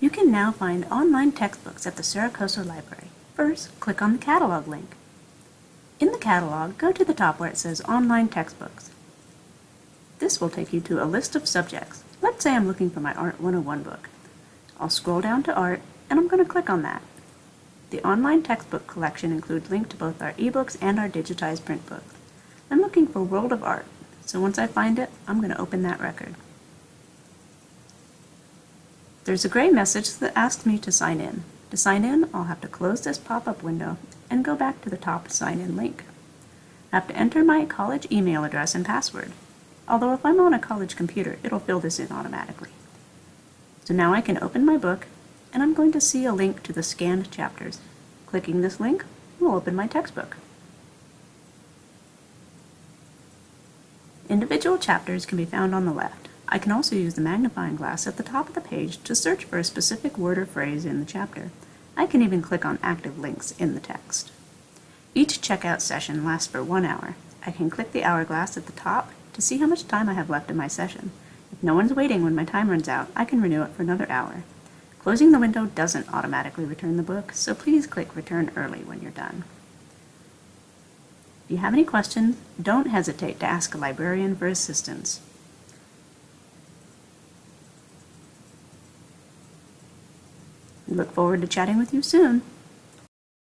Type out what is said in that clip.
You can now find online textbooks at the Cerro Coso Library. First, click on the catalog link. In the catalog, go to the top where it says Online Textbooks. This will take you to a list of subjects. Let's say I'm looking for my Art 101 book. I'll scroll down to Art, and I'm going to click on that. The online textbook collection includes links to both our ebooks and our digitized print books. I'm looking for World of Art, so once I find it, I'm going to open that record. There's a gray message that asks me to sign in. To sign in, I'll have to close this pop-up window and go back to the top sign in link. I have to enter my college email address and password, although if I'm on a college computer, it'll fill this in automatically. So now I can open my book, and I'm going to see a link to the scanned chapters. Clicking this link will open my textbook. Individual chapters can be found on the left. I can also use the magnifying glass at the top of the page to search for a specific word or phrase in the chapter. I can even click on active links in the text. Each checkout session lasts for one hour. I can click the hourglass at the top to see how much time I have left in my session. If no one's waiting when my time runs out, I can renew it for another hour. Closing the window doesn't automatically return the book, so please click Return Early when you're done. If you have any questions, don't hesitate to ask a librarian for assistance. We look forward to chatting with you soon.